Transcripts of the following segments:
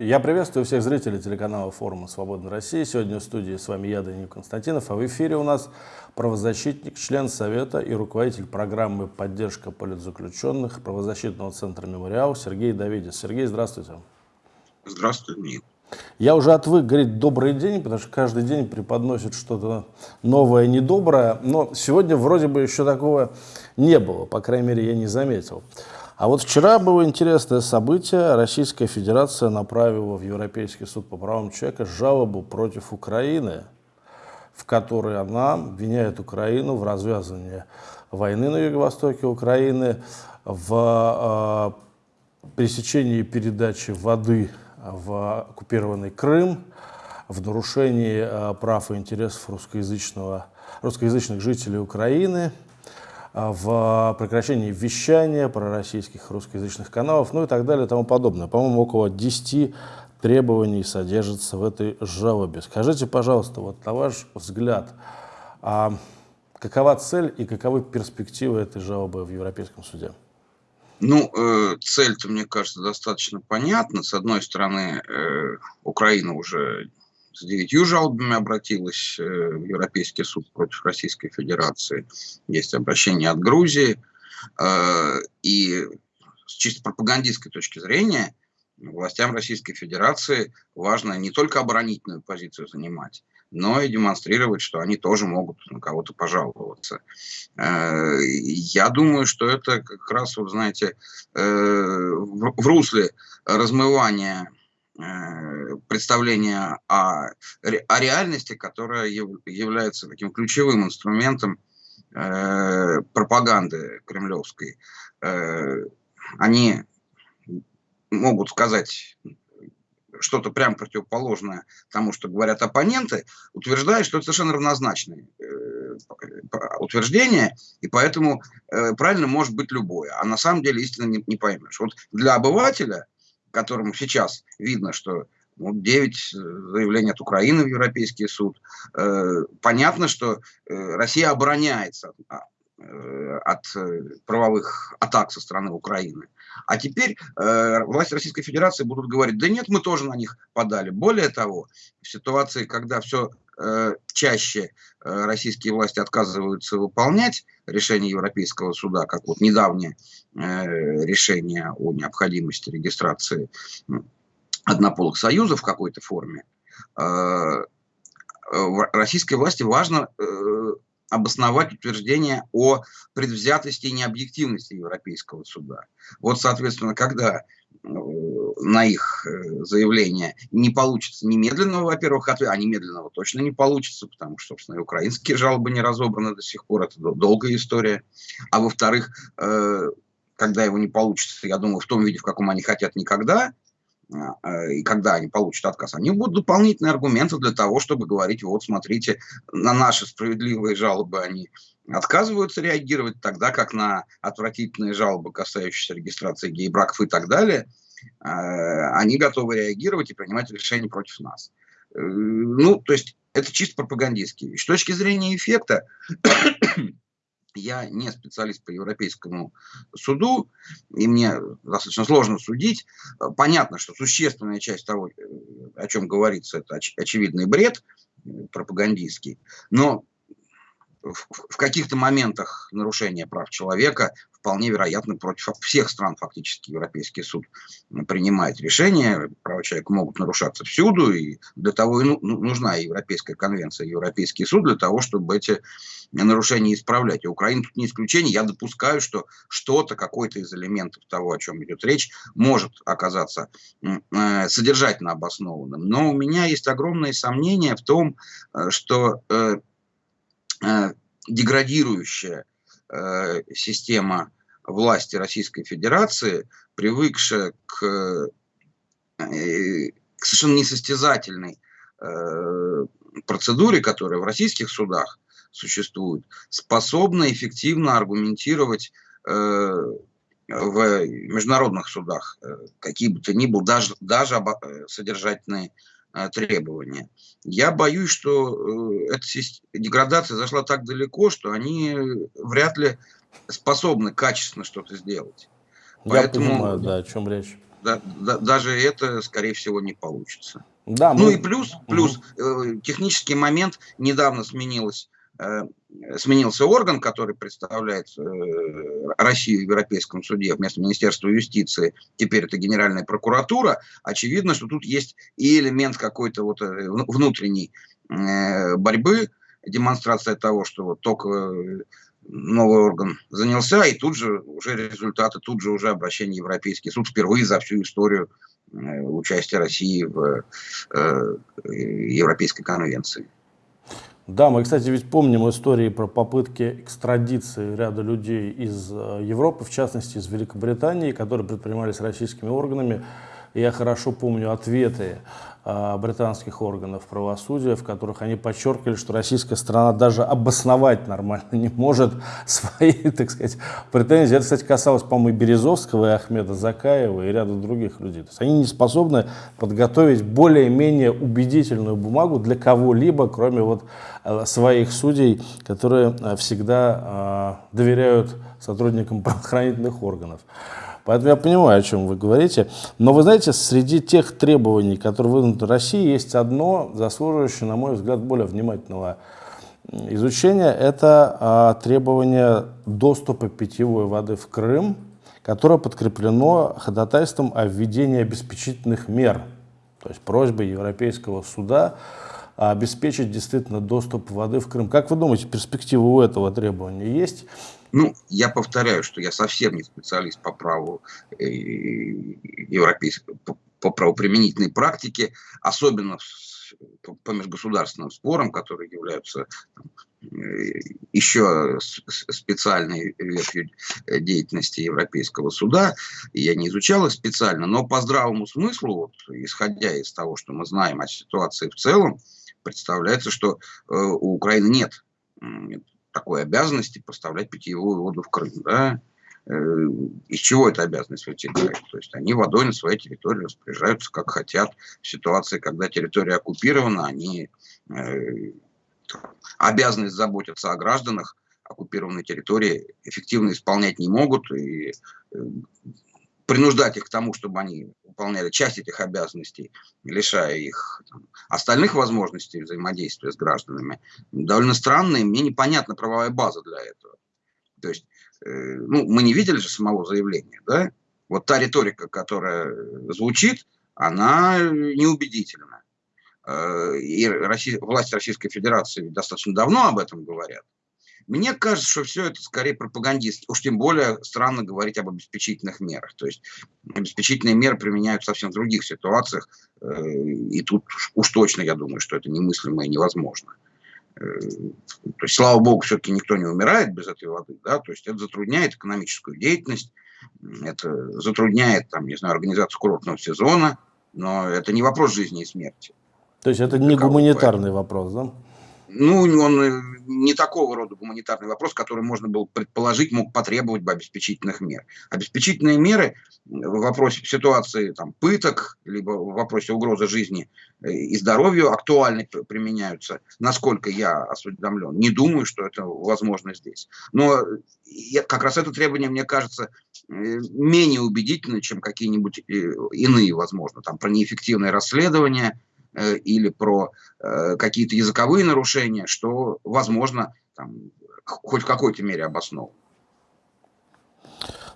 Я приветствую всех зрителей телеканала форума «Свободная Россия». Сегодня в студии с вами я, Данил Константинов, а в эфире у нас правозащитник, член Совета и руководитель программы «Поддержка политзаключенных» правозащитного центра «Мемориал» Сергей Давидис. Сергей, здравствуйте. Здравствуйте, Данил. Я уже отвык говорить «добрый день», потому что каждый день преподносит что-то новое, недоброе, но сегодня вроде бы еще такого не было, по крайней мере, я не заметил. А вот вчера было интересное событие. Российская Федерация направила в Европейский суд по правам человека жалобу против Украины, в которой она обвиняет Украину в развязывании войны на юго-востоке Украины, в э, пресечении передачи воды в оккупированный Крым, в нарушении э, прав и интересов русскоязычного, русскоязычных жителей Украины – в прекращении вещания пророссийских русскоязычных каналов, ну и так далее и тому подобное. По-моему, около 10 требований содержится в этой жалобе. Скажите, пожалуйста, вот на ваш взгляд, а какова цель и каковы перспективы этой жалобы в Европейском суде? Ну, э, цель-то, мне кажется, достаточно понятна. С одной стороны, э, Украина уже с девятью жалобами обратилась э, в Европейский суд против Российской Федерации. Есть обращение от Грузии. Э, и с чисто пропагандистской точки зрения властям Российской Федерации важно не только оборонительную позицию занимать, но и демонстрировать, что они тоже могут на кого-то пожаловаться. Э, я думаю, что это как раз, вот знаете, в русле размывания представление о, о реальности, которая является таким ключевым инструментом э, пропаганды кремлевской. Э, они могут сказать что-то прям противоположное тому, что говорят оппоненты, утверждая, что это совершенно равнозначное э, утверждение, и поэтому э, правильно может быть любое. А на самом деле истинно не, не поймешь. Вот для обывателя которому сейчас видно, что ну, 9 э, заявлений от Украины в Европейский суд. Э, понятно, что э, Россия обороняется а, от правовых атак со стороны Украины. А теперь э, власти Российской Федерации будут говорить, да нет, мы тоже на них подали. Более того, в ситуации, когда все э, чаще э, российские власти отказываются выполнять решение Европейского суда, как вот недавнее э, решение о необходимости регистрации однополых союзов в какой-то форме, э, российской власти важно э, обосновать утверждение о предвзятости и необъективности Европейского суда. Вот, соответственно, когда э, на их э, заявление не получится немедленного, во-первых, ответа, а немедленного точно не получится, потому что, собственно, и украинские жалобы не разобраны до сих пор, это долгая история. А во-вторых, э, когда его не получится, я думаю, в том виде, в каком они хотят никогда, и когда они получат отказ, они будут дополнительные аргументы для того, чтобы говорить, вот смотрите, на наши справедливые жалобы они отказываются реагировать, тогда как на отвратительные жалобы, касающиеся регистрации гей-браков и так далее, а, они готовы реагировать и принимать решения против нас. Э, ну, то есть это чисто пропагандистский. С точки зрения эффекта, я не специалист по Европейскому суду, и мне достаточно сложно судить. Понятно, что существенная часть того, э, о чем говорится, это оч очевидный бред э, пропагандистский, но в, в каких-то моментах нарушения прав человека вполне вероятно против всех стран фактически Европейский суд принимает решения, права человека могут нарушаться всюду, и для того и ну, ну нужна Европейская конвенция, Европейский суд для того, чтобы эти нарушения исправлять. И Украина тут не исключение. Я допускаю, что что-то, какой-то из элементов того, о чем идет речь, может оказаться э, содержательно обоснованным. Но у меня есть огромные сомнения в том, э, что э, деградирующая система власти Российской Федерации, привыкшая к, к совершенно несостязательной процедуре, которая в российских судах существует, способна эффективно аргументировать э, в международных судах э, какие бы то ни было, даже, даже э, содержательные э, требования. Я боюсь, что э, эта деградация зашла так далеко, что они вряд ли способны качественно что-то сделать. Я Поэтому, понимаю, да, о чем речь. да, да, даже это, скорее всего, не получится. Да, мы... Ну и плюс, плюс угу. технический момент недавно сменилось Э, сменился орган, который представляет э, Россию в Европейском суде вместо Министерства юстиции, теперь это Генеральная прокуратура, очевидно, что тут есть и элемент какой-то вот э, внутренней борьбы, демонстрация того, что вот только новый орган занялся, и тут же уже результаты, тут же уже обращение Европейский суд впервые за всю историю участия России в Европейской конвенции. Да, мы, кстати, ведь помним истории про попытки экстрадиции ряда людей из э, Европы, в частности из Великобритании, которые предпринимались российскими органами. Я хорошо помню ответы а, британских органов правосудия, в которых они подчеркивали, что российская страна даже обосновать нормально не может свои, так сказать, претензии. Это, кстати, касалось, по-моему, и Березовского, и Ахмеда Закаева, и ряда других людей. То есть они не способны подготовить более-менее убедительную бумагу для кого-либо, кроме вот э, своих судей, которые э, всегда э, доверяют сотрудникам правоохранительных органов. Поэтому я понимаю, о чем вы говорите. Но вы знаете, среди тех требований, которые выдвинуты России, есть одно, заслуживающее, на мой взгляд, более внимательного изучения. Это а, требование доступа питьевой воды в Крым, которое подкреплено ходатайством о введении обеспечительных мер, то есть просьбой Европейского суда обеспечить действительно доступ воды в Крым. Как вы думаете, перспективы у этого требования есть? Ну, я повторяю, что я совсем не специалист по праву э, европейской, по правоприменительной практике, особенно по межгосударственным спорам, которые являются э, еще специальной ветвью деятельности Европейского суда. Я не изучал их специально, но по здравому смыслу, вот, исходя из того, что мы знаем о ситуации в целом, представляется, что э, у Украины нет такой обязанности поставлять питьевую воду в Крым. Да? Э, из чего эта обязанность вытекает? То есть они водой на своей территории распоряжаются как хотят. В ситуации, когда территория оккупирована, они э, обязанность заботиться о гражданах оккупированной территории эффективно исполнять не могут. И э, принуждать их к тому, чтобы они выполняли часть этих обязанностей, лишая их там, остальных возможностей взаимодействия с гражданами, довольно странно, и мне непонятна правовая база для этого. То есть, э, ну, мы не видели же самого заявления, да? Вот та риторика, которая звучит, она неубедительна. Э, и Россия, власти Российской Федерации достаточно давно об этом говорят. Мне кажется, что все это скорее пропагандист. Уж тем более странно говорить об обеспечительных мерах. То есть обеспечительные меры применяют совсем в других ситуациях. Э, и тут уж точно я думаю, что это немыслимо и невозможно. Э, то есть, слава богу, все-таки никто не умирает без этой воды. Да? То есть это затрудняет экономическую деятельность, это затрудняет, там, не знаю, организацию курортного сезона, но это не вопрос жизни и смерти. То есть это не гуманитарный вопрос, да? Ну, он э, не такого рода гуманитарный вопрос, который можно было предположить, мог потребовать бы обеспечительных мер. Обеспечительные меры в вопросе в ситуации там, пыток, либо в вопросе угрозы жизни э, и здоровью актуально применяются, насколько я осведомлен. Не думаю, что это возможно здесь. Но я, как раз это требование, мне кажется, э, менее убедительно, чем какие-нибудь иные, возможно, там, про неэффективное расследование – Э, или про э, какие-то языковые нарушения, что, возможно, там, хоть в какой-то мере обосновано.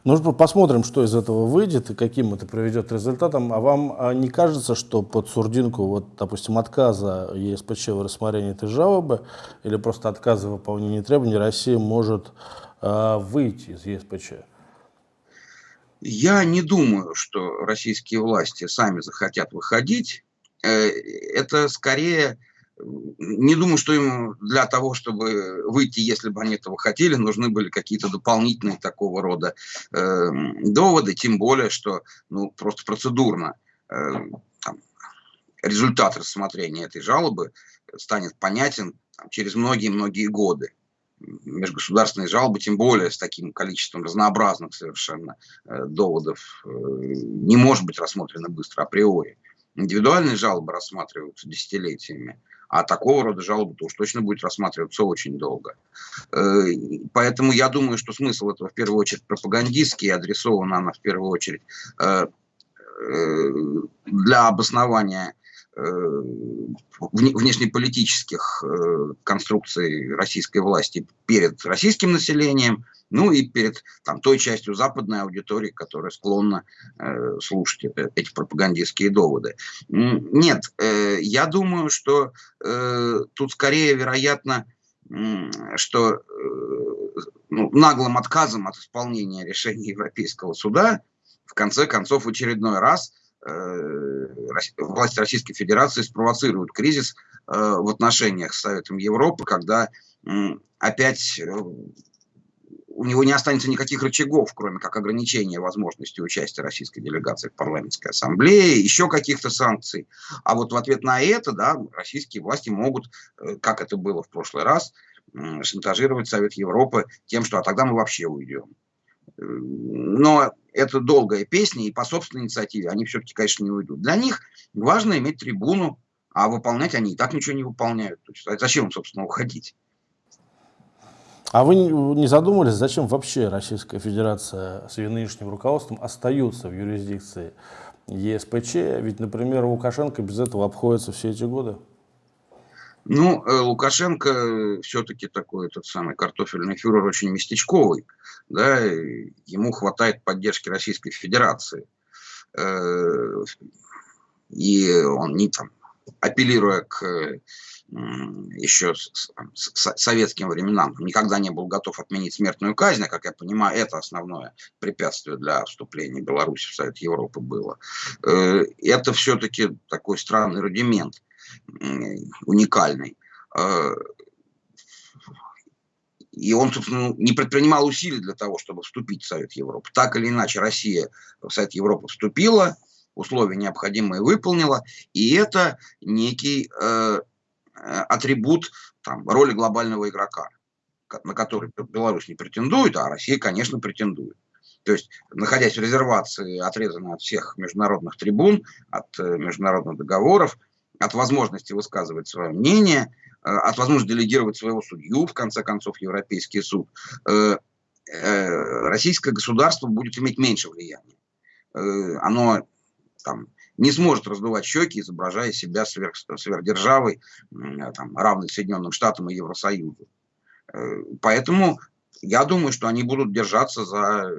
Ну, посмотрим, что из этого выйдет и каким это приведет результатом. А вам а не кажется, что под сурдинку, вот, допустим, отказа ЕСПЧ в рассмотрении этой жалобы или просто отказа в выполнении требований Россия может э, выйти из ЕСПЧ? Я не думаю, что российские власти сами захотят выходить. Э, это скорее, не думаю, что им для того, чтобы выйти, если бы они этого хотели, нужны были какие-то дополнительные такого рода э, доводы, тем более, что ну, просто процедурно э, там, результат рассмотрения этой жалобы станет понятен там, через многие-многие годы межгосударственные жалобы, тем более с таким количеством разнообразных совершенно э, доводов, э, не может быть рассмотрено быстро априори. Индивидуальные жалобы рассматриваются десятилетиями, а такого рода жалобы то уж точно будет рассматриваться очень долго. Э, поэтому я думаю, что смысл этого в первую очередь пропагандистский, адресована она в первую очередь э, для обоснования внешнеполитических конструкций российской власти перед российским населением – ну и перед там, той частью западной аудитории, которая склонна э, слушать это, эти пропагандистские доводы. Нет, э, я думаю, что э, тут скорее вероятно, э, что э, ну, наглым отказом от исполнения решения Европейского суда в конце концов в очередной раз э, власти Российской Федерации спровоцируют кризис э, в отношениях с Советом Европы, когда опять у него не останется никаких рычагов, кроме как ограничения возможности участия российской делегации в парламентской ассамблее, еще каких-то санкций. А вот в ответ на это, да, российские власти могут, э, как это было в прошлый раз, шантажировать Совет Европы тем, что а тогда мы вообще уйдем. Но это долгая песня, и по собственной инициативе они все-таки, конечно, не уйдут. Для них важно иметь трибуну, а выполнять они и так ничего не выполняют. То есть, а зачем им, собственно, уходить? А вы не задумывались, зачем вообще Российская Федерация с ее нынешним руководством остается в юрисдикции ЕСПЧ? Ведь, например, Лукашенко без этого обходится все эти годы. Ну, э, Лукашенко все-таки такой этот самый картофельный фюрер очень местечковый. Да, ему хватает поддержки Российской Федерации. Э, и он не там, апеллируя к еще советским временам никогда не был готов отменить смертную казнь, а, как я понимаю, это основное препятствие для вступления Беларуси в Совет Европы было. Э, это все-таки такой странный рудимент, уникальный. Э, и он, собственно, не предпринимал усилий для того, чтобы вступить в Совет Европы. Так или иначе, Россия в Совет Европы вступила, условия необходимые выполнила, и это некий э, Э, атрибут там, роли глобального игрока, на который Беларусь не претендует, а Россия, конечно, претендует. То есть, находясь в резервации, отрезанной от всех международных трибун, от э, международных договоров, от возможности высказывать свое мнение, э, от возможности делегировать своего судью, в конце концов, Европейский суд, российское государство будет иметь меньше влияния. Оно там, не сможет раздувать щеки, изображая себя сверх, сверхдержавой, там, равной Соединенным Штатам и Евросоюзу. Э, поэтому я думаю, что они будут держаться за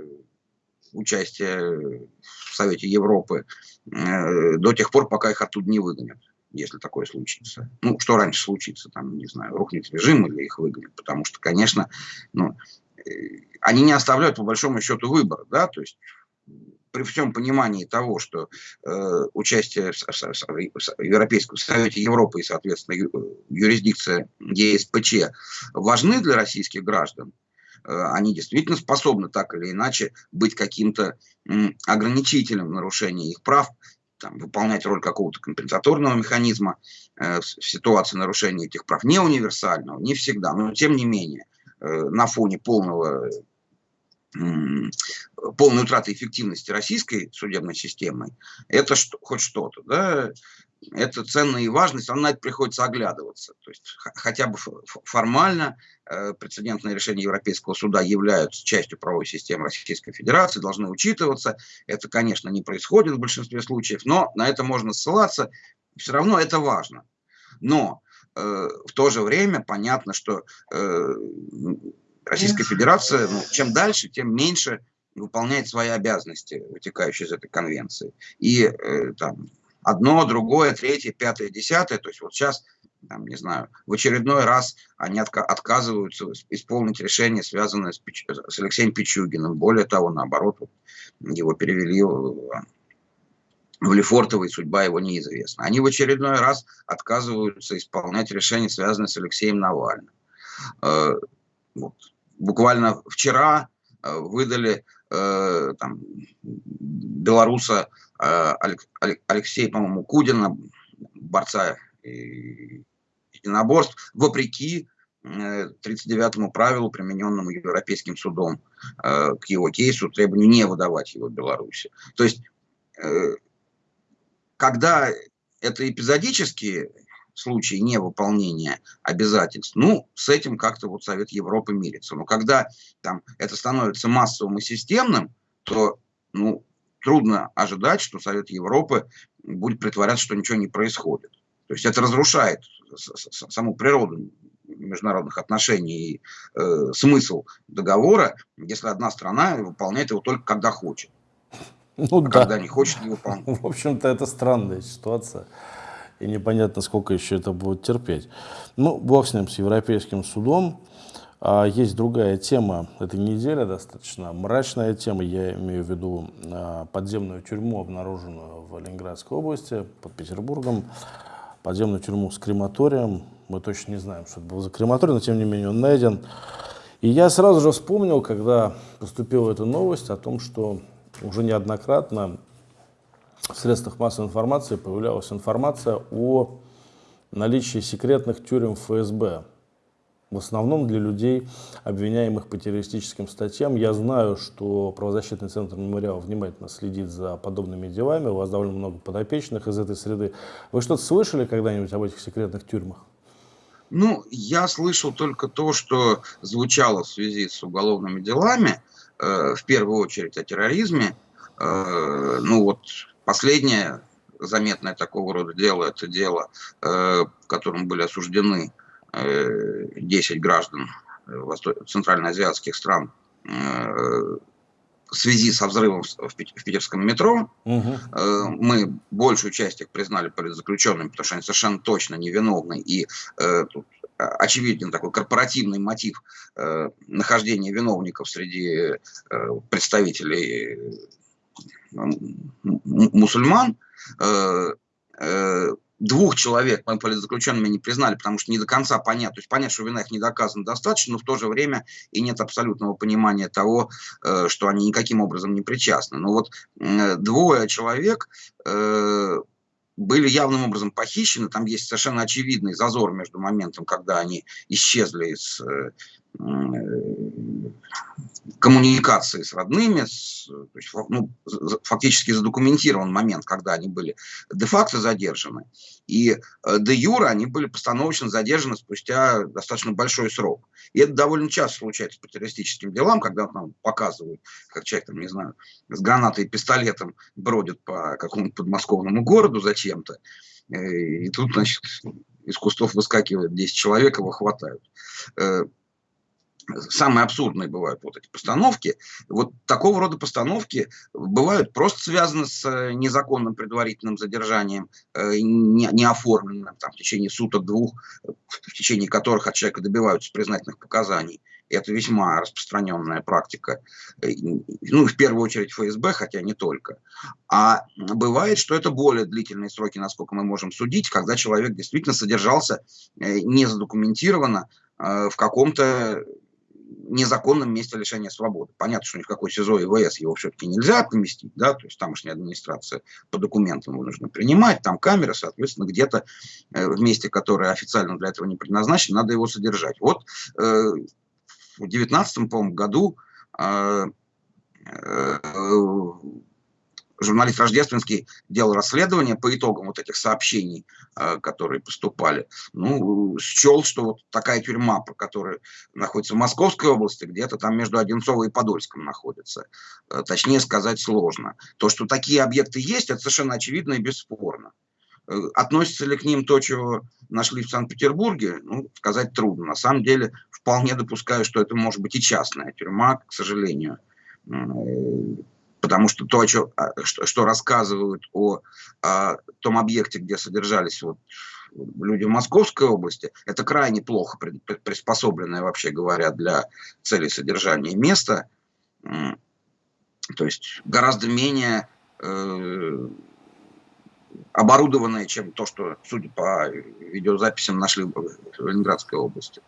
участие в Совете Европы э, до тех пор, пока их оттуда не выгонят, если такое случится. Ну, что раньше случится, там, не знаю, рухнет режим или их выгонят, потому что, конечно, ну, э, они не оставляют по большому счету выбора, да, то есть при всем понимании того, что э, участие в, в, в Европейском Совете Европы и, соответственно, юрисдикция ЕСПЧ важны для российских граждан, э, они действительно способны так или иначе быть каким-то ограничителем нарушения их прав, там, выполнять роль какого-то компенсаторного механизма э, в ситуации нарушения этих прав. Не универсального, не всегда, но тем не менее э, на фоне полного полной утраты эффективности российской судебной системы, это что, хоть что-то, да, это ценно и важно, все равно на это приходится оглядываться. То есть хотя бы формально э, прецедентные решения Европейского суда являются частью правовой системы Российской Федерации, должны учитываться. Это, конечно, не происходит в большинстве случаев, но на это можно ссылаться. Все равно это важно. Но э, в то же время понятно, что э, Российская Федерация, ну, чем дальше, тем меньше выполняет свои обязанности, вытекающие из этой конвенции. И э, там одно, другое, третье, пятое, десятое, то есть вот сейчас, там, не знаю, в очередной раз они отка отказываются исполнить решение, связанное с, Пич с Алексеем Пичугиным. Более того, наоборот, вот, его перевели в, в и судьба его неизвестна. Они в очередной раз отказываются исполнять решение, связанное с Алексеем Навальным. Э, вот буквально вчера э, выдали э, там, белоруса э, Алексея, по-моему, Кудина, борца единоборств, вопреки 39-му правилу, примененному Европейским судом к его кейсу, требованию не выдавать его Беларуси. То есть, когда это эпизодические случае невыполнения обязательств, ну, с этим как-то вот Совет Европы мирится. Но когда там это становится массовым и системным, то, ну, трудно ожидать, что Совет Европы будет притворяться, что ничего не происходит. То есть это разрушает саму природу международных отношений и э, смысл договора, если одна страна выполняет его только когда хочет. Ну, а да. когда не хочет, не выполнять. В общем-то, это странная ситуация. И непонятно, сколько еще это будет терпеть. Ну, бог с ним, с Европейским судом. А есть другая тема этой недели, достаточно мрачная тема. Я имею в виду а, подземную тюрьму, обнаруженную в Ленинградской области, под Петербургом. Подземную тюрьму с крематорием. Мы точно не знаем, что это был за крематорий, но тем не менее он найден. И я сразу же вспомнил, когда поступила эта новость о том, что уже неоднократно в средствах массовой информации появлялась информация о наличии секретных тюрем ФСБ в основном для людей, обвиняемых по террористическим статьям. Я знаю, что правозащитный центр «Мемориал» внимательно следит за подобными делами. У вас довольно много подопечных из этой среды. Вы что-то слышали когда-нибудь об этих секретных тюрьмах? Ну, я слышал только то, что звучало в связи с уголовными делами, э, в первую очередь о терроризме. Э, ну вот последнее заметное такого рода дело, это дело, э, в котором были осуждены 10 э, граждан э, центральноазиатских стран э, в связи со взрывом в питерском метро. Угу. Мы большую часть их признали политзаключенными, потому что они совершенно точно невиновны. И тут очевиден такой корпоративный мотив нахождения виновников среди представителей мусульман двух человек мы политзаключенными не признали, потому что не до конца понятно. То есть понять, что вина их не доказана достаточно, но в то же время и нет абсолютного понимания того, э, что они никаким образом не причастны. Но вот двое человек э, были явным образом похищены. Там есть совершенно очевидный зазор между моментом, когда они исчезли из э, коммуникации с родными, с, то есть, ну, фактически задокументирован момент, когда они были де-факто задержаны, и э, де-юра они были постановочно задержаны спустя достаточно большой срок. И это довольно часто случается по террористическим делам, когда нам показывают, как человек, там, не знаю, с гранатой и пистолетом бродит по какому-то подмосковному городу зачем-то, э, и тут, значит, из кустов выскакивает 10 человек, его хватают. Самые абсурдные бывают вот эти постановки. Вот такого рода постановки бывают просто связаны с э, незаконным предварительным задержанием, э, неоформленным там, в течение суток-двух, в течение которых от человека добиваются признательных показаний. Это весьма распространенная практика. Э, ну, в первую очередь ФСБ, хотя не только. А бывает, что это более длительные сроки, насколько мы можем судить, когда человек действительно содержался незадокументированно в каком-то незаконном месте лишения свободы. Понятно, что ни в какой СИЗО и ВС его все-таки нельзя поместить, да, то есть тамошняя администрация по документам его нужно принимать, там камеры, соответственно, где-то э, в месте, которое официально для этого не предназначено, надо его содержать. Вот э, в 2019 году э, э, журналист Рождественский делал расследование по итогам вот этих сообщений, э, которые поступали. Ну, счел, что вот такая тюрьма, которая находится в Московской области, где-то там между Одинцово и Подольском находится. Э, точнее сказать сложно. То, что такие объекты есть, это совершенно очевидно и бесспорно. Э, относится ли к ним то, чего нашли в Санкт-Петербурге, ну, сказать трудно. На самом деле, вполне допускаю, что это может быть и частная тюрьма, к сожалению потому что то, что, а, что, что рассказывают о, о том объекте, где содержались вот люди в Московской области, это крайне плохо приспособленное, вообще говоря, для целей содержания место. То есть гораздо менее э, оборудованное, чем то, что, судя по видеозаписям, нашли в Ленинградской области.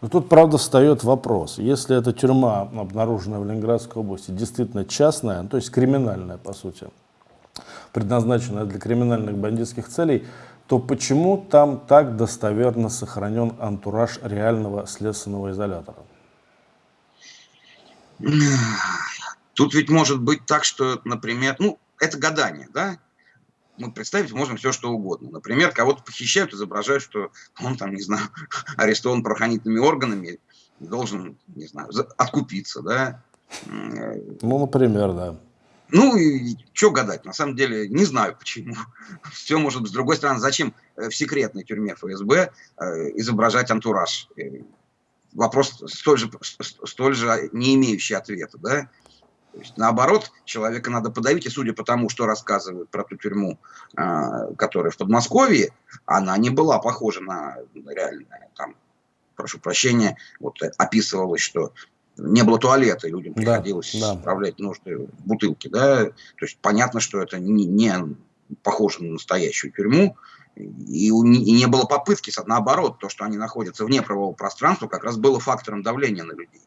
Но тут, правда, встает вопрос. Если эта тюрьма, обнаруженная в Ленинградской области, действительно частная, ну, то есть криминальная, по сути, предназначенная для криминальных бандитских целей, то почему там так достоверно сохранен антураж реального следственного изолятора? Тут ведь может быть так, что, например, ну, это гадание, да? Мы представить можем все, что угодно. Например, кого-то похищают, изображают, что он там, не знаю, арестован правоохранительными органами, должен, не знаю, откупиться, да. Ну, например, да. Ну, и что гадать, на самом деле, не знаю почему. Все может быть. С другой стороны, зачем э, в секретной тюрьме ФСБ э, изображать антураж? Э, вопрос столь же, столь же не имеющий ответа, да? То есть, наоборот, человека надо подавить, и судя по тому, что рассказывают про ту тюрьму, которая в Подмосковье, она не была похожа на реальное. Там, прошу прощения, вот описывалось, что не было туалета, и людям приходилось да, да. справлять нужды в бутылке, да, то есть понятно, что это не, не похоже на настоящую тюрьму, и, и не было попытки, наоборот, то, что они находятся вне правового пространства, как раз было фактором давления на людей.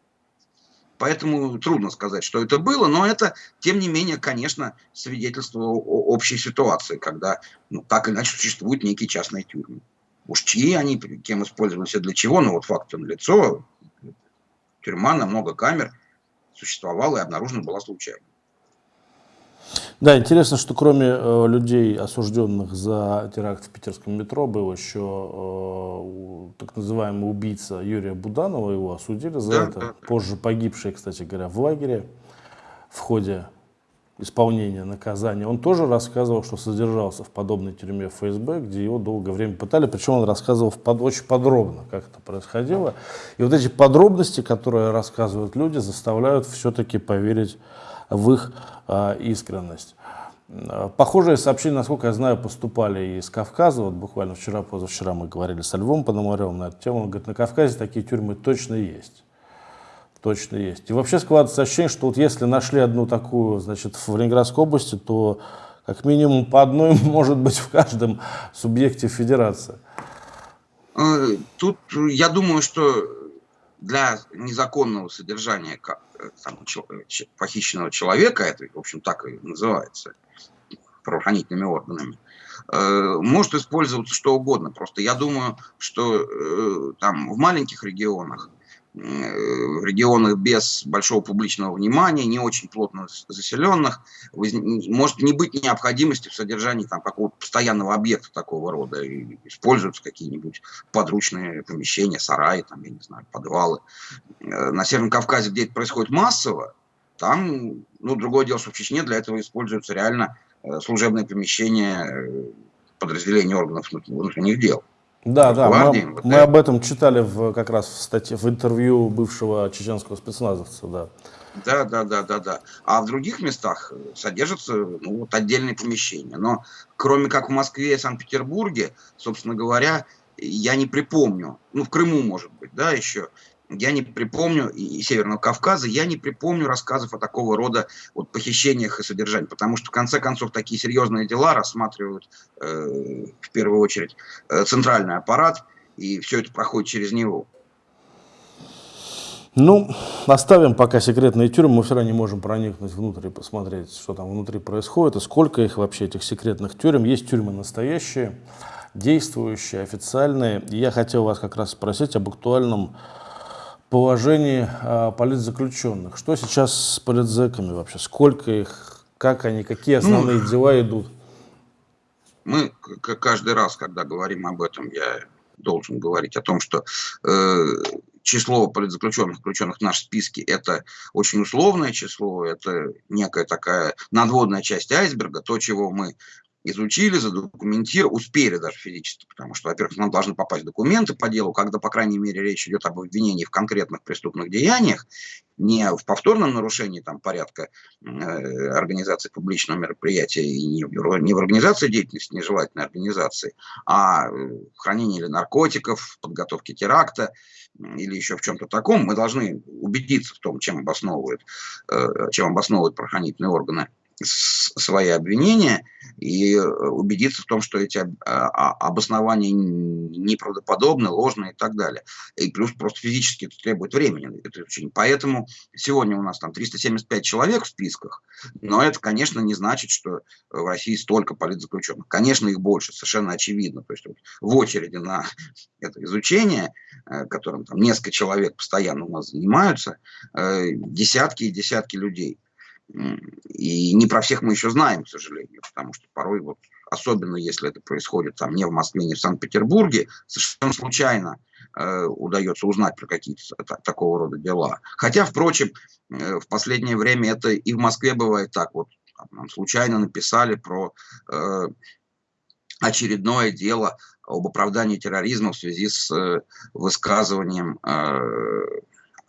Поэтому трудно сказать, что это было, но это, тем не менее, конечно, свидетельство о общей ситуации, когда ну, так или иначе существуют некие частные тюрьмы. Уж чьи они, кем использовались и для чего, но вот факт лицо, тюрьма на много камер существовала и обнаружена была случайно. Да, интересно, что кроме э, людей, осужденных за теракт в питерском метро, был еще э, так называемый убийца Юрия Буданова, его осудили за да, это, да, позже погибший, кстати говоря, в лагере в ходе исполнения наказания, он тоже рассказывал, что содержался в подобной тюрьме ФСБ, где его долгое время пытали, причем он рассказывал под, очень подробно, как это происходило. И вот эти подробности, которые рассказывают люди, заставляют все-таки поверить в их э, искренность. Похожие сообщения, насколько я знаю, поступали из Кавказа. Вот буквально вчера, позавчера мы говорили со Львом Пономаревым на эту тему. Он говорит, на Кавказе такие тюрьмы точно есть точно есть. И вообще складывается ощущение, что вот если нашли одну такую, значит, в Ленинградской области, то как минимум по одной может быть в каждом субъекте федерации. Э, тут я думаю, что для незаконного содержания там, похищенного человека, это, в общем, так и называется, правоохранительными органами, э, может использоваться что угодно. Просто я думаю, что э, там в маленьких регионах в регионах без большого публичного внимания, не очень плотно заселенных, может не быть необходимости в содержании там, какого-то постоянного объекта такого рода. И используются какие-нибудь подручные помещения, сараи, там, я не знаю, подвалы. Э, на Северном Кавказе, где это происходит массово, там, ну, другое дело, что в Чечне для этого используются реально э, служебные помещения э, подразделения органов внутренних дел. Да, да, мы, мы об этом читали в, как раз в статье, в интервью бывшего чеченского спецназовца, да. Да, да, да, да, да. А в других местах содержатся ну, вот отдельные помещения. Но кроме как в Москве и Санкт-Петербурге, собственно говоря, я не припомню, ну в Крыму может быть, да, еще, я не припомню, и Северного Кавказа, я не припомню рассказов о такого рода вот, похищениях и содержании, потому что в конце концов такие серьезные дела рассматривают э, в первую очередь э, центральный аппарат, и все это проходит через него. Ну, оставим пока секретные тюрьмы, мы все равно не можем проникнуть внутрь и посмотреть, что там внутри происходит, и сколько их вообще, этих секретных тюрем. Есть тюрьмы настоящие, действующие, официальные. И я хотел вас как раз спросить об актуальном положении а, политзаключенных. Что сейчас с политзеками вообще? Сколько их? Как они? Какие ну, основные ну, дела идут? Мы каждый раз, когда говорим об этом, я должен говорить о том, что э, число политзаключенных, заключенных в нашем списке, это очень условное число, это некая такая надводная часть айсберга, то, чего мы изучили, задокументировали, успели даже физически, потому что, во-первых, нам должны попасть документы по делу, когда, по крайней мере, речь идет об обвинении в конкретных преступных деяниях, не в повторном нарушении там, порядка э, организации публичного мероприятия и не в, не в организации деятельности нежелательной организации, а в хранении или наркотиков, подготовке теракта или еще в чем-то таком, мы должны убедиться в том, чем обосновывают, э, чем обосновывают правоохранительные органы свои обвинения и э, убедиться в том, что эти а, обоснования неправдоподобны, ложные и так далее. И плюс просто физически это требует времени, это изучение. Поэтому сегодня у нас там 375 человек в списках, но это, конечно, не значит, что в России столько политзаключенных. Конечно, их больше, совершенно очевидно. То есть в очереди на это изучение, э, которым там несколько человек постоянно у нас занимаются, э, десятки и десятки людей. И не про всех мы еще знаем, к сожалению, потому что порой, вот, особенно если это происходит там не в Москве, не в Санкт-Петербурге, совершенно случайно э, удается узнать про какие-то такого рода дела. Хотя, впрочем, э, в последнее время это и в Москве бывает так. Вот нам случайно написали про э, очередное дело об оправдании терроризма в связи с э, высказыванием э,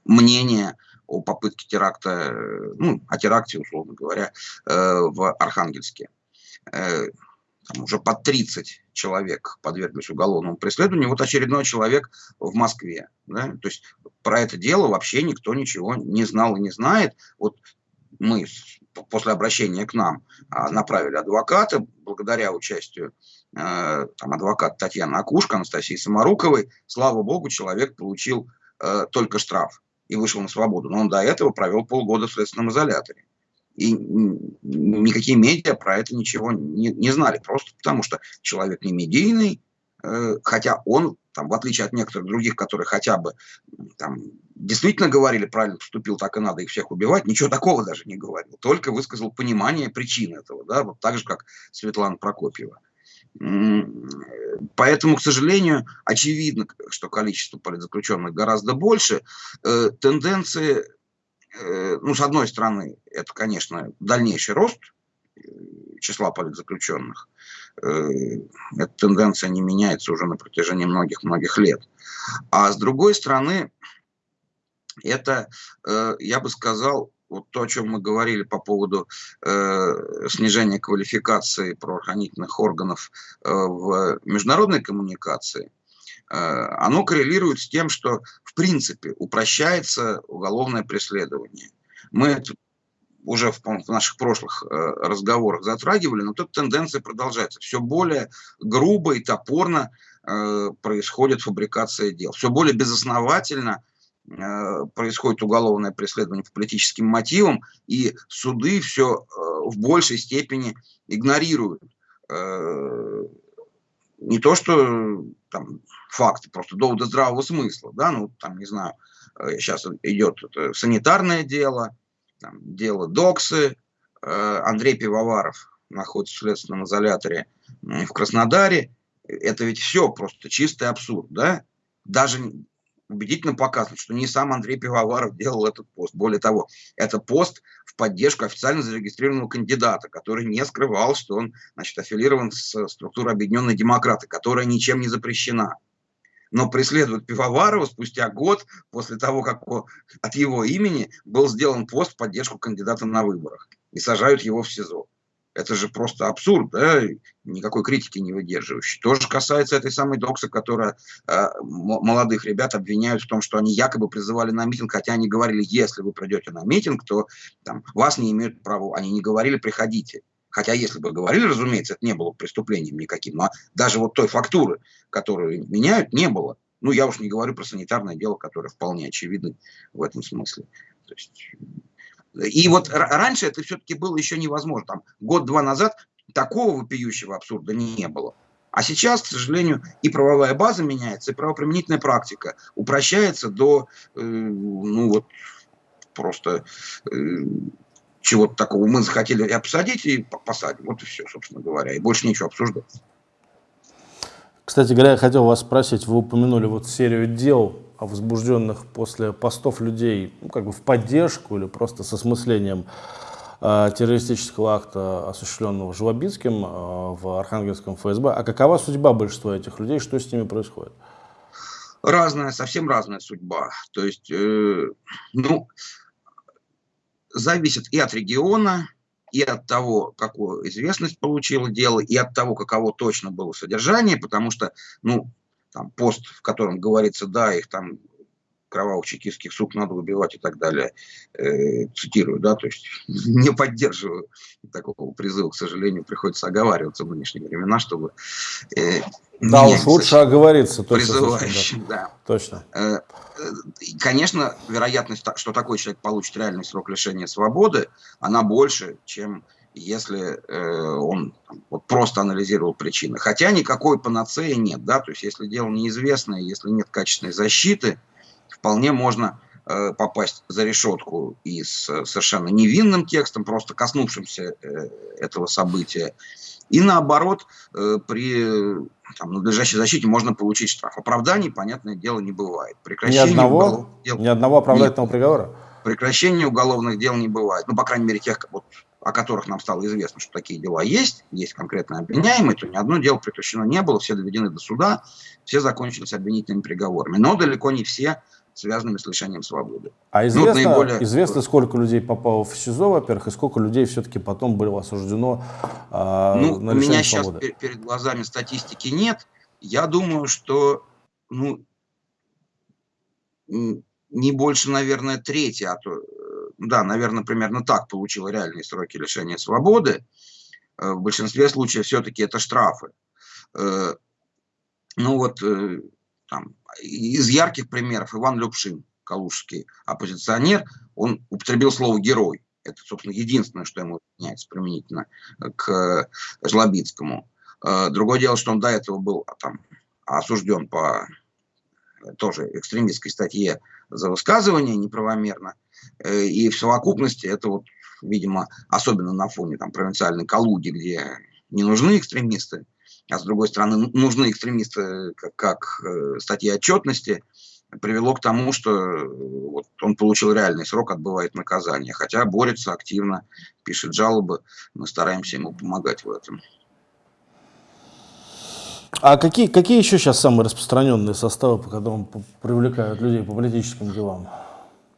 мнения о попытке теракта, э, ну, о теракте, условно говоря, э, в Архангельске. Э, там уже под 30 человек подверглись уголовному преследованию, вот очередной человек в Москве. Да? То есть про это дело вообще никто ничего не знал и не знает. Вот мы после обращения к нам а, направили адвоката, благодаря участию там, адвоката Татьяны Акушка, Анастасии Самаруковой, слава богу, человек получил только штраф и вышел на свободу. Но он до этого провел полгода в следственном изоляторе. И никакие медиа про это ничего не, не знали, просто потому что человек не медийный, э, хотя он, там, в отличие от некоторых других, которые хотя бы там, действительно говорили, правильно поступил, так и надо их всех убивать, ничего такого даже не говорил, только высказал понимание причин этого, да, вот так же, как Светлана Прокопьева. Поэтому, к сожалению, очевидно, что количество политзаключенных гораздо больше. Э, тенденции, э, ну, с одной стороны, это, конечно, дальнейший рост э, числа политзаключенных. Эта тенденция не меняется уже на протяжении многих-многих лет. А с другой стороны, это, я бы сказал, вот то, о чем мы говорили по поводу э, снижения квалификации правоохранительных органов э, в международной коммуникации, э, оно коррелирует с тем, что в принципе упрощается уголовное преследование. Мы уже в, в наших прошлых э, разговорах затрагивали, но тут тенденция продолжается. Все более грубо и топорно э, происходит фабрикация дел. Все более безосновательно происходит уголовное преследование по политическим мотивам, и суды все э, в большей степени игнорируют. Э, не то, что там факты, просто доводы здравого смысла, да, ну, там, не знаю, сейчас идет санитарное дело, там, дело Доксы, Андрей Пивоваров находится в следственном изоляторе в Краснодаре, это ведь все просто чистый абсурд, да, даже убедительно показано, что не сам Андрей Пивоваров делал этот пост. Более того, это пост в поддержку официально зарегистрированного кандидата, который не скрывал, что он значит, аффилирован с структурой Объединенной Демократы, которая ничем не запрещена. Но преследуют Пивоварова спустя год после того, как от его имени был сделан пост в поддержку кандидата на выборах. И сажают его в СИЗО. Это же просто абсурд, да, никакой критики не выдерживающий. То же касается этой самой Докса, которая э, молодых ребят обвиняют в том, что они якобы призывали на митинг, хотя они говорили, если вы придете на митинг, то там, вас не имеют права. Они не говорили, приходите. Хотя, если бы говорили, разумеется, это не было преступлением никаким. Но даже вот той фактуры, которую меняют, не было. Ну, я уж не говорю про санитарное дело, которое вполне очевидно в этом смысле. То есть и вот раньше это все-таки было еще невозможно. Там, год-два назад такого вопиющего абсурда не было. А сейчас, к сожалению, и правовая база меняется, и правоприменительная практика упрощается до, э, ну вот, просто э, чего-то такого мы захотели обсадить и посадим. Вот и все, собственно говоря. И больше ничего обсуждать. Кстати говоря, я хотел вас спросить, вы упомянули вот серию дел возбужденных после постов людей ну, как бы в поддержку или просто с осмыслением э, террористического акта, осуществленного Жлобинским э, в Архангельском ФСБ. А какова судьба большинства этих людей, что с ними происходит? Разная, совсем разная судьба. То есть, э, ну, зависит и от региона, и от того, какую известность получило дело, и от того, каково точно было содержание, потому что, ну, там пост, в котором говорится, да, их там кровавых чекистских сук надо убивать и так далее, э, цитирую, да, то есть не поддерживаю такого призыва, к сожалению, приходится оговариваться в нынешние времена, чтобы... Э, да уж лучше оговориться. Призывающим, да. да. Точно. Э, э, конечно, вероятность, что такой человек получит реальный срок лишения свободы, она больше, чем если э, он вот, просто анализировал причины. Хотя никакой панацеи нет, да, то есть если дело неизвестное, если нет качественной защиты, вполне можно э, попасть за решетку и с совершенно невинным текстом, просто коснувшимся э, этого события. И наоборот, э, при там, надлежащей защите можно получить штраф. Оправданий, понятное дело, не бывает. Прекращение ни одного, дел... ни одного оправдательного Нет. приговора? Прекращения уголовных дел не бывает. Ну, по крайней мере, тех, вот, о которых нам стало известно, что такие дела есть, есть конкретно обвиняемые, то ни одно дело прекращено не было, все доведены до суда, все закончились обвинительными приговорами. Но далеко не все связанными с лишением свободы. А ну, известно, ну, наиболее... известно сколько людей попало в СИЗО, во-первых, и сколько людей все-таки потом было осуждено э, ну, на лишение свободы? У меня сейчас перед глазами статистики нет. Я думаю, что ну, не больше, наверное, трети, а то, да, наверное, примерно так получила реальные сроки лишения свободы. Э, в большинстве случаев все-таки это штрафы. Э, ну вот, там, из ярких примеров Иван Любшин, калужский оппозиционер, он употребил слово «герой». Это, собственно, единственное, что ему меняется применительно к Жлобицкому. Другое дело, что он до этого был там, осужден по тоже экстремистской статье за высказывание неправомерно. Э, и в совокупности это вот, видимо, особенно на фоне там, провинциальной Калуги, где не нужны экстремисты, а с другой стороны нужны экстремисты как, как э, статья отчетности, привело к тому, что э, вот, он получил реальный срок, отбывает наказание. Хотя борется активно, пишет жалобы, мы стараемся ему помогать в этом. А какие, какие еще сейчас самые распространенные составы, по которым привлекают людей по политическим делам?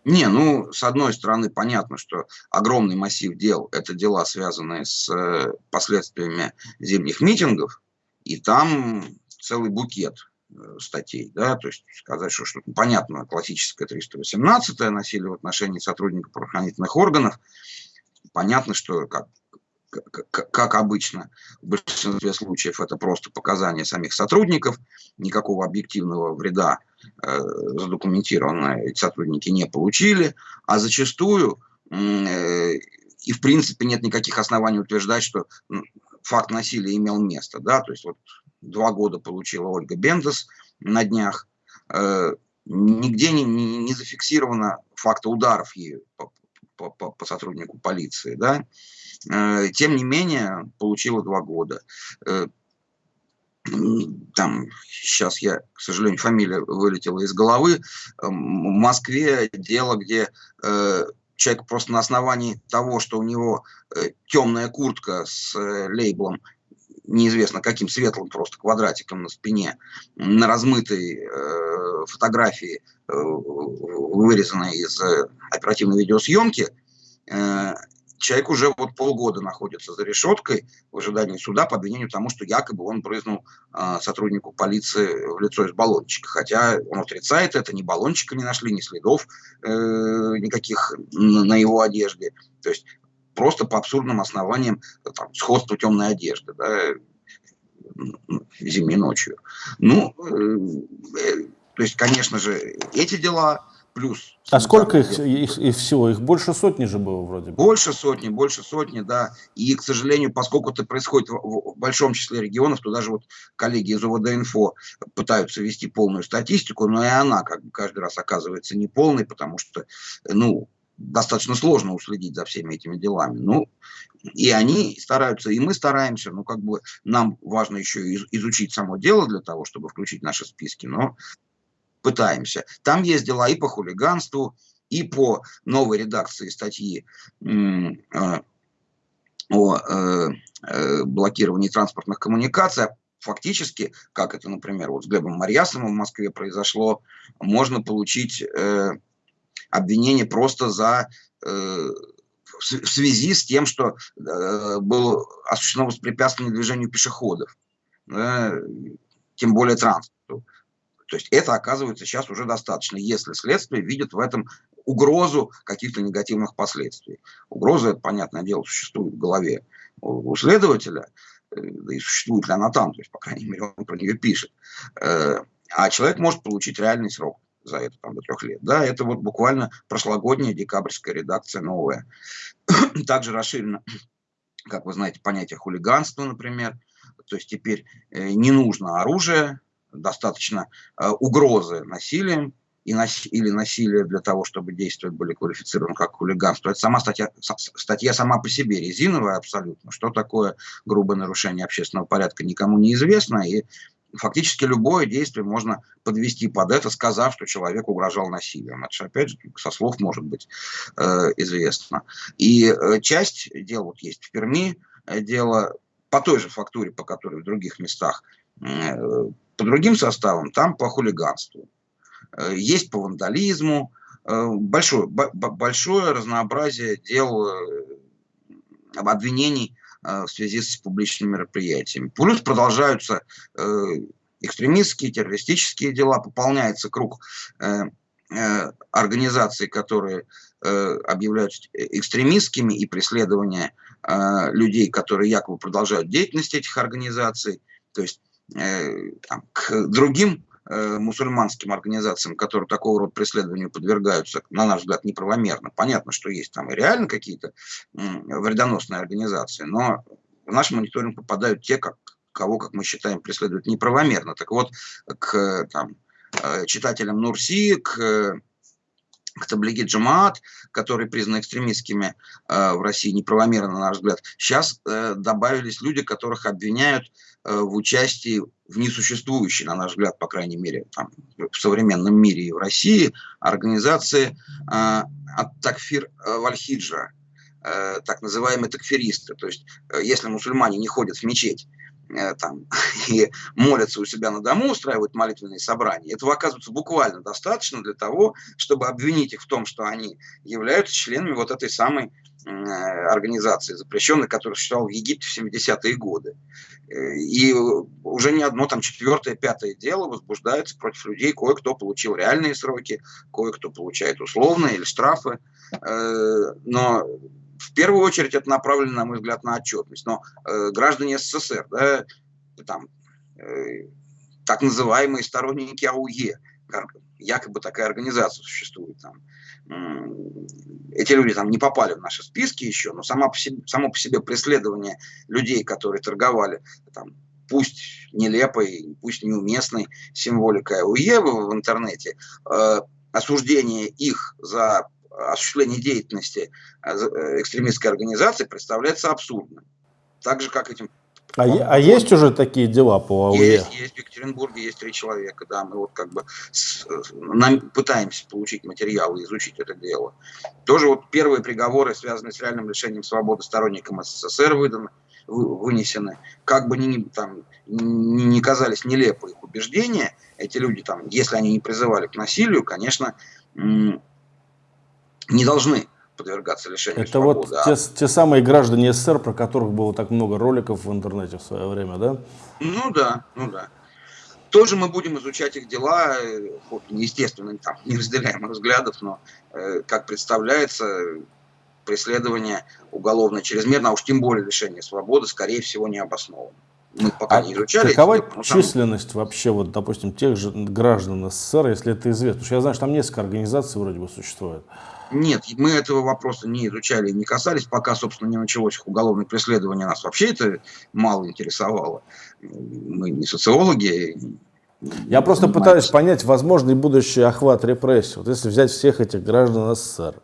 Не, ну, с одной стороны, понятно, что огромный массив дел – это дела, связанные с э, последствиями зимних митингов, и там целый букет э, статей, да, то есть сказать, что что-то понятно, классическое 318 насилие в отношении сотрудников правоохранительных органов, понятно, что как как обычно, в большинстве случаев это просто показания самих сотрудников, никакого объективного вреда э, задокументированно сотрудники не получили, а зачастую э, и в принципе нет никаких оснований утверждать, что факт насилия имел место. Да? То есть вот два года получила Ольга Бендес на днях, э, нигде не, не, не зафиксировано факта ударов ею по, по, по, по сотруднику полиции. Да? Э, тем не менее, получила два года. Э, там, сейчас я, к сожалению, фамилия вылетела из головы, в Москве дело, где э, человек просто на основании того, что у него темная куртка с лейблом неизвестно каким светлым просто квадратиком на спине, на размытой э, фотографии, э, вырезанной из оперативной видеосъемки, э, человек уже вот полгода находится за решеткой в ожидании суда по обвинению тому, что якобы он брызнул э, сотруднику полиции в лицо из баллончика. Хотя он отрицает это, ни баллончика не нашли, ни следов э, никаких на, его одежде. То есть просто по абсурдным основаниям там, сходства темной одежды, да, зимней ночью. Ну, э, э, то есть, конечно же, эти дела плюс. А сколько их, их, их всего? Их больше сотни же было вроде бы. Больше сотни, больше сотни, да. И, к сожалению, поскольку это происходит в, в большом числе регионов, то даже вот коллеги из УВД-инфо пытаются вести полную статистику, но и она как бы каждый раз оказывается неполной, потому что, ну, достаточно сложно уследить за всеми этими делами. Ну, и они стараются, и мы стараемся, ну, как бы нам важно еще изучить само дело для того, чтобы включить наши списки, но пытаемся. Там есть дела и по хулиганству, и по новой редакции статьи э, о э, э, блокировании транспортных коммуникаций. Фактически, как это, например, вот с Глебом Марьясовым в Москве произошло, можно получить обвинение просто за в связи с тем, что было осуществлено воспрепятствование движению пешеходов, тем более транспорту. То есть это оказывается сейчас уже достаточно, если следствие видит в этом угрозу каких-то негативных последствий. Угроза, это, понятное дело, существует в голове у следователя, э, да и существует ли она там, то есть, по крайней мере, он про нее пишет. Э, а человек может получить реальный срок за это там, до трех лет. Да, это вот буквально прошлогодняя декабрьская редакция новая. Также расширено, как вы знаете, понятие хулиганства, например. То есть теперь э, не нужно оружие, достаточно э, угрозы насилием и нас, или насилие для того, чтобы действия были квалифицированы как хулиганство. Это сама статья, статья сама по себе резиновая абсолютно. Что такое грубое нарушение общественного порядка, никому не известно. И фактически любое действие можно подвести под это, сказав, что человек угрожал насилием. Это же, опять же, со слов может быть э, известно. И э, часть дел вот есть в Перми, э, дело по той же фактуре, по которой в других местах, э, по другим составам, там по хулиганству. Э, есть по вандализму, э, большое, большое разнообразие дел э, обвинений в связи с публичными мероприятиями. Плюс продолжаются экстремистские, террористические дела, пополняется круг организаций, которые объявляются экстремистскими и преследования людей, которые якобы продолжают деятельность этих организаций. То есть там, к другим Э, мусульманским организациям, которые такого рода преследованию подвергаются, на наш взгляд, неправомерно. Понятно, что есть там реально какие-то вредоносные организации, но в наш мониторинг попадают те, как, кого, как мы считаем, преследуют неправомерно. Так вот, к там, э, читателям Нурси, к к таблиге Джамаат, которые признаны экстремистскими э, в России неправомерно, на наш взгляд, сейчас э, добавились люди, которых обвиняют э, в участии в несуществующей, на наш взгляд, по крайней мере, там, в современном мире и в России, организации э, Такфир Вальхиджа, э, так называемые такфиристы. То есть, э, если мусульмане не ходят в мечеть, Э, там, и молятся у себя на дому, устраивают молитвенные собрания. Этого оказывается буквально достаточно для того, чтобы обвинить их в том, что они являются членами вот этой самой организации, запрещенной, которая существовала в Египте в 70-е годы. Э, и уже не одно, там, четвертое, пятое дело возбуждается против людей. Кое-кто получил реальные сроки, кое-кто получает условные или штрафы. Э, но в первую очередь это направлено, на мой взгляд, на отчетность. Но э, граждане СССР, да, там, э, так называемые сторонники АУЕ, якобы такая организация существует там. Эти люди там не попали в наши списки еще, но само по себе, само по себе преследование людей, которые торговали там, пусть нелепой, пусть неуместной символикой АУЕ в интернете, э, осуждение их за осуществление деятельности э, э, экстремистской организации представляется абсурдным. Так же, как этим... А, а есть уже такие дела по АУЕ? Есть, есть. В Екатеринбурге есть три человека, да. Мы вот как бы с, нам пытаемся получить материалы, изучить это дело. Тоже вот первые приговоры, связанные с реальным лишением свободы сторонникам СССР, выданы, вынесены. Как бы ни, там, ни казались нелепы их убеждения, эти люди, там, если они не призывали к насилию, конечно, не должны подвергаться лишению Это свободы. вот а... те, те самые граждане СССР, про которых было так много роликов в интернете в свое время, да? Ну да, ну да. Тоже мы будем изучать их дела, вот, естественно, там, не разделяем взглядов, но, э, как представляется, преследование уголовное чрезмерно, а уж тем более лишение свободы, скорее всего, не обосновано. Мы пока а не изучали. Какова эти, численность там... вообще, вот, допустим, тех же граждан СССР, если это известно? Потому что я знаю, что там несколько организаций вроде бы существует. Нет, мы этого вопроса не изучали, не касались, пока, собственно, не началось уголовное преследование, нас вообще это мало интересовало. Мы не социологи. Я просто пытаюсь понять возможный будущий охват репрессий. Вот если взять всех этих граждан СССР,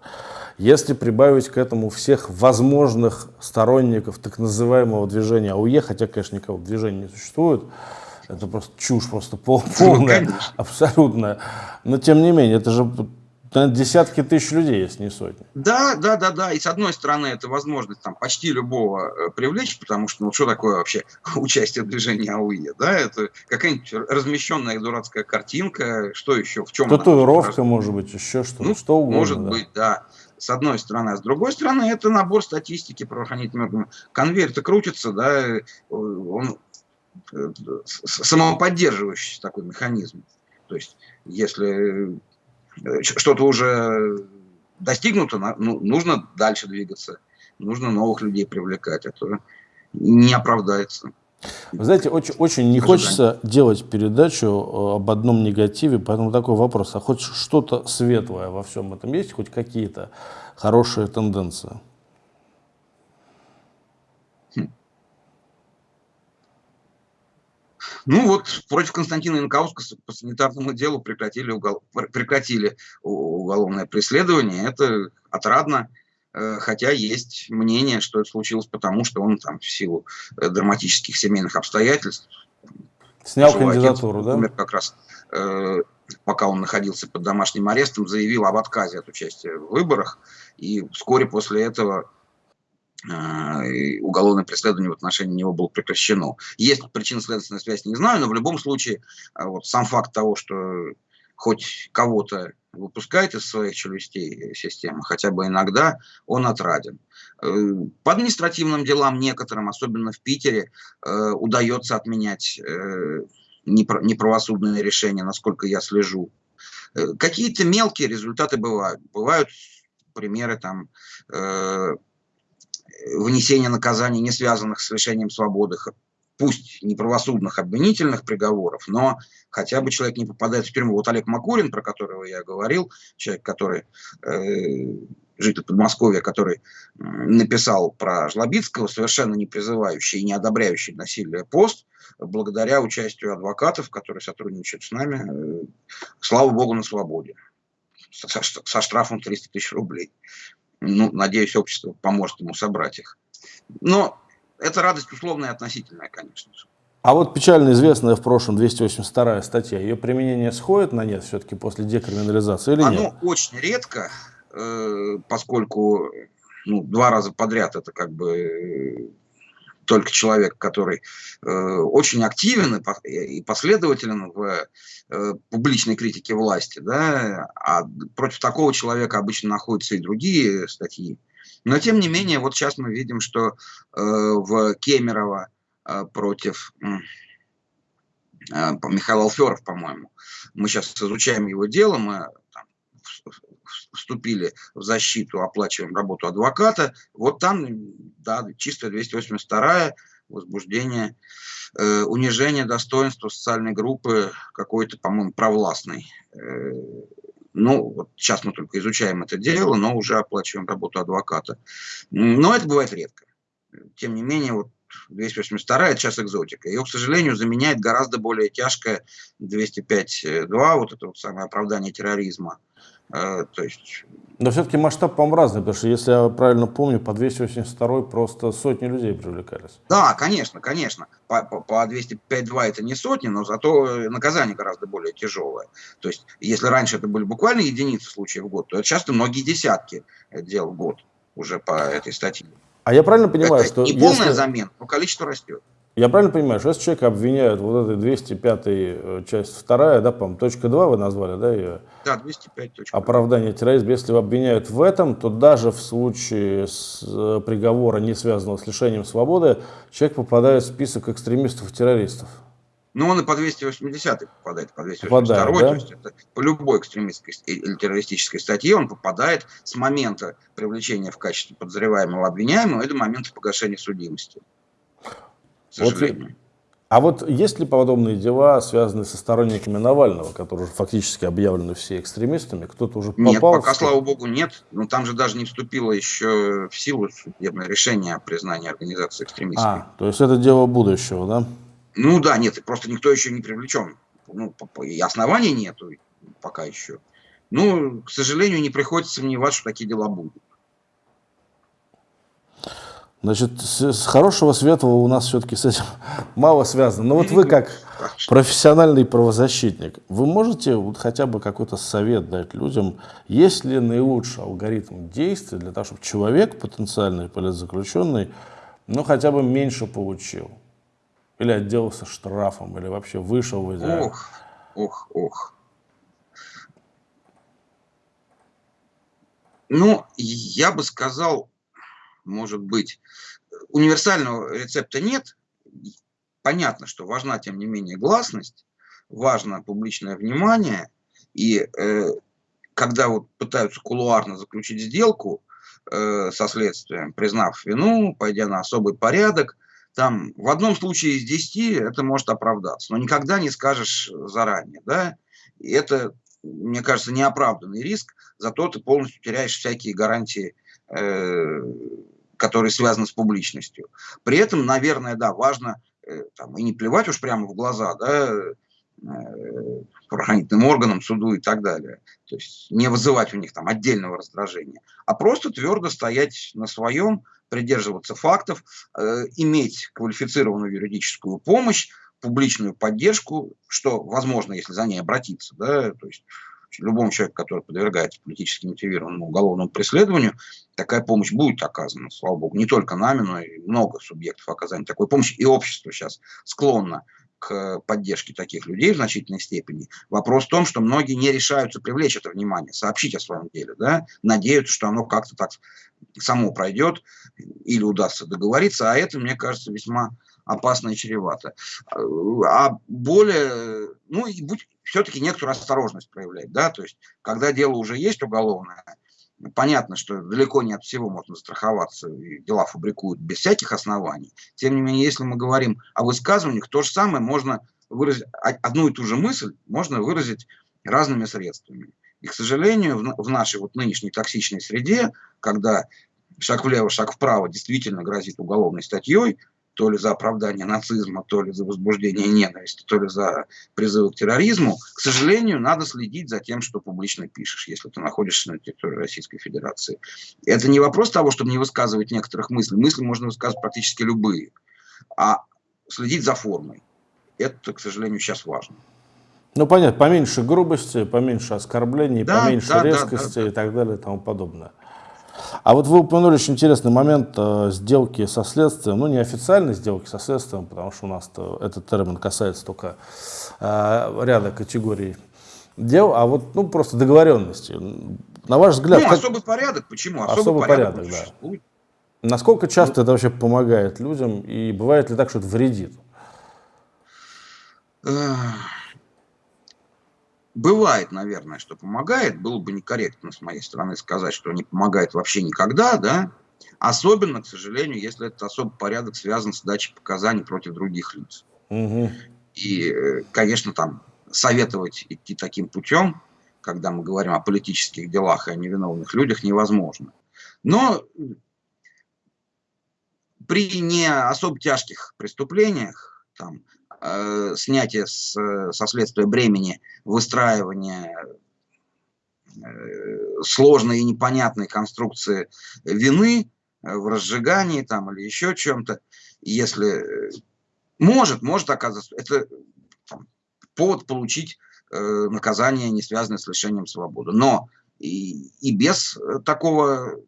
если прибавить к этому всех возможных сторонников так называемого движения АУЕ, хотя, конечно, никого движения не существует, это просто чушь, просто пол, полная, ну, абсолютная. Но тем не менее, это же десятки тысяч людей, если не сотни. Да, да, да, да. И с одной стороны, это возможность там почти любого э, привлечь, потому что ну что такое вообще участие в движении АУЕ, да? Это какая-нибудь размещенная дурацкая картинка, что еще, в чем Татуировка, может быть, еще что-то, ну, что угодно. Может да. быть, да. С одной стороны. А с другой стороны, это набор статистики правоохранительных органов. Конвейер-то крутится, да, он э, самоподдерживающий такой механизм. То есть, если Э, что-то уже достигнуто, ну, нужно дальше двигаться, нужно новых людей привлекать, а то не оправдается. Вы знаете, очень, очень не хочется делать передачу э, об одном негативе, поэтому такой вопрос, а хоть что-то светлое во всем этом есть, хоть какие-то хорошие тенденции? Ну вот против Константина Янкауска по санитарному делу прекратили, угол, прекратили уголовное преследование. Это отрадно, хотя есть мнение, что это случилось потому, что он там в силу э, драматических семейных обстоятельств Снял кандидатуру, отец, да? Умер как раз, э, пока он находился под домашним арестом, заявил об отказе от участия в выборах. И вскоре после этого э, уголовное преследование в отношении него было прекращено. Есть причинно-следственная связь, не знаю, но в любом случае э, вот сам факт того, что хоть кого-то выпускает из своих челюстей системы, хотя бы иногда, он отраден. Э, по административным делам некоторым, особенно в Питере, э, удается отменять э, неправосудные решения, насколько я слежу. Какие-то мелкие результаты бывают. Бывают примеры там вынесения наказаний, не связанных с лишением свободы, пусть не правосудных обвинительных приговоров, но хотя бы человек не попадает в тюрьму. Вот Олег Макурин, про которого я говорил, человек, который э, житель Подмосковья, который написал про Жлобицкого, совершенно не призывающий и не одобряющий насилие пост, благодаря участию адвокатов, которые сотрудничают с нами, э, слава богу, на свободе, со, со штрафом 300 тысяч рублей. Ну, надеюсь, общество поможет ему собрать их. Но это радость условная и относительная, конечно же. А вот печально известная в прошлом 282 статья, ее применение сходит на нет все-таки после декриминализации или Оно нет? Оно очень редко, э, поскольку ну, два раза подряд это как бы э, только человек, который э, очень активен и последователен в э, публичной критике власти, да, а против такого человека обычно находятся и другие статьи. Но тем не менее, вот сейчас мы видим, что э, в Кемерово э, против э, Михаила Алферов, по-моему, мы сейчас изучаем его дело, мы там, вступили в защиту, оплачиваем работу адвоката. Вот там, да, чисто 282 возбуждение, э, унижение достоинства социальной группы какой-то, по-моему, провластной. Э, ну, вот сейчас мы только изучаем это дело, но уже оплачиваем работу адвоката. Но это бывает редко. Тем не менее, вот 282 это сейчас экзотика. Ее, к сожалению, заменяет гораздо более тяжкое 205.2, вот это вот самое оправдание терроризма. Э, то есть... Но все-таки масштаб, по-моему, разный, потому что, если я правильно помню, по 282 просто сотни людей привлекались. Да, конечно, конечно. По, по, по 205.2 это не сотни, но зато наказание гораздо более тяжелое. То есть, если раньше это были буквально единицы случаев в год, то это часто многие десятки дел в год уже по этой статье. А я правильно понимаю, это что... Не полная если... замена, но количество растет. Я правильно понимаю, что если человека обвиняют, вот этой 205 э, часть вторая, да, по точка 2 вы назвали, да, ее? Да, 205 точка. Оправдание терроризма. Если его обвиняют в этом, то даже в случае с э, приговора, не связанного с лишением свободы, человек попадает в список экстремистов и террористов. Ну, он и по 280 попадает, по 282, попадает, да? то есть это по любой экстремистской или террористической статье он попадает с момента привлечения в качестве подозреваемого обвиняемого и до момента погашения судимости сожалению. Вот, а вот есть ли подобные дела, связанные со сторонниками Навального, которые уже фактически объявлены все экстремистами? Кто-то уже попал? Нет, пока, слава богу, нет. Но там же даже не вступило еще в силу судебное решение о признании организации экстремистской. А, то есть это дело будущего, да? Ну да, нет, просто никто еще не привлечен. Ну, и оснований нету пока еще. Ну, к сожалению, не приходится сомневаться, что такие дела будут. Значит, с хорошего светлого у нас все-таки с этим мало связано. Но вот вы как профессиональный правозащитник, вы можете вот хотя бы какой-то совет дать людям, есть ли наилучший алгоритм действий для того, чтобы человек, потенциальный политзаключенный, ну хотя бы меньше получил? Или отделался штрафом, или вообще вышел в идеале? Ох, ох, ох. Ну, я бы сказал, может быть, универсального рецепта нет. Понятно, что важна, тем не менее, гласность, важно публичное внимание. И э, когда вот пытаются кулуарно заключить сделку э, со следствием, признав вину, пойдя на особый порядок, там в одном случае из десяти это может оправдаться, но никогда не скажешь заранее. Да? И это, мне кажется, неоправданный риск, зато ты полностью теряешь всякие гарантии э, которые связаны с публичностью. При этом, наверное, да, важно э, там, и не плевать уж прямо в глаза, да, э, правоохранительным органам, суду и так далее. То есть не вызывать у них там отдельного раздражения, а просто твердо стоять на своем, придерживаться фактов, э, иметь квалифицированную юридическую помощь, публичную поддержку, что возможно, если за ней обратиться, да, то есть любому человеку, который подвергается политически мотивированному уголовному преследованию, такая помощь будет оказана, слава богу, не только нами, но и много субъектов оказания такой помощи, и общество сейчас склонно к поддержке таких людей в значительной степени. Вопрос в том, что многие не решаются привлечь это внимание, сообщить о своем деле, да, надеются, что оно как-то так само пройдет или удастся договориться, а это, мне кажется, весьма опасно и чревато. А более, ну и будь все-таки некоторую осторожность проявлять, да, то есть когда дело уже есть уголовное, Понятно, что далеко не от всего можно застраховаться, и дела фабрикуют без всяких оснований. Тем не менее, если мы говорим о высказываниях, то же самое можно выразить, одну и ту же мысль можно выразить разными средствами. И, к сожалению, в нашей вот нынешней токсичной среде, когда шаг влево, шаг вправо действительно грозит уголовной статьей, то ли за оправдание нацизма, то ли за возбуждение ненависти, то ли за призывы к терроризму, к сожалению, надо следить за тем, что публично пишешь, если ты находишься на территории Российской Федерации. Это не вопрос того, чтобы не высказывать некоторых мыслей. Мысли можно высказывать практически любые. А следить за формой. Это, к сожалению, сейчас важно. Ну, понятно, поменьше грубости, поменьше оскорблений, да, поменьше да, резкости да, да, да. и так далее и тому подобное. А вот вы упомянули очень интересный момент э, сделки со следствием, ну не официальной сделки со следствием, потому что у нас этот термин касается только э, ряда категорий дел, а вот ну просто договоренности. На ваш взгляд... Ну, как... особый порядок, почему? Особый, особый порядок, порядок да. Насколько часто ну, это вообще помогает людям, и бывает ли так, что это вредит? Бывает, наверное, что помогает. Было бы некорректно с моей стороны сказать, что не помогает вообще никогда, да. Особенно, к сожалению, если этот особый порядок связан с дачей показаний против других лиц. Угу. И, э, конечно, там советовать идти таким путем, когда мы говорим о политических делах и о невиновных людях, невозможно. Но при не особо тяжких преступлениях, там, э, снятие с, со следствия бремени выстраивания э, сложной и непонятной конструкции вины в разжигании там или еще чем-то, если может, может оказаться, это повод получить э, наказание, не связанное с лишением свободы. Но и, и без такого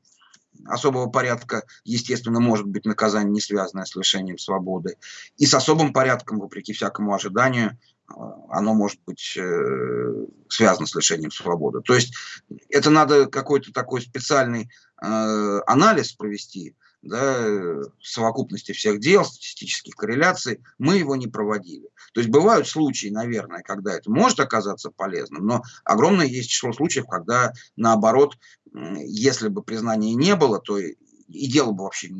особого порядка, естественно, может быть наказание, не связанное с лишением свободы. И с особым порядком, вопреки всякому ожиданию, э, оно может быть э, связано с лишением свободы. То есть это надо какой-то такой специальный э, анализ провести, да, совокупности всех дел, статистических корреляций, мы его не проводили. То есть бывают случаи, наверное, когда это может оказаться полезным, но огромное есть число случаев, когда наоборот, если бы признания не было, то и дело бы вообще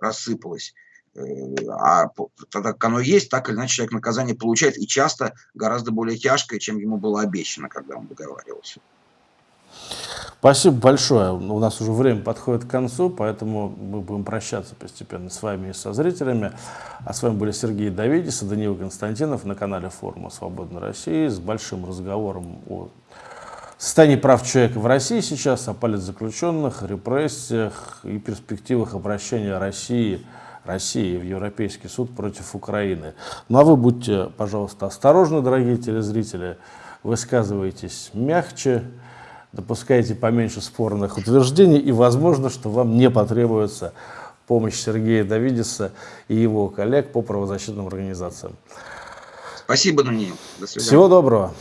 рассыпалось. Э, а тогда как оно есть, так или иначе человек наказание получает, и часто гораздо более тяжкое, чем ему было обещано, когда он договаривался. Спасибо большое. У нас уже время подходит к концу, поэтому мы будем прощаться постепенно с вами и со зрителями. А с вами были Сергей Давидис и Даниил Константинов на канале Форума Свободной России с большим разговором о состоянии прав человека в России сейчас, о политзаключенных, репрессиях и перспективах обращения России, России в Европейский суд против Украины. Ну а вы будьте, пожалуйста, осторожны, дорогие телезрители, высказывайтесь мягче, допускайте поменьше спорных утверждений, и возможно, что вам не потребуется помощь Сергея Давидиса и его коллег по правозащитным организациям. Спасибо, Даниил. До свидания. Всего доброго.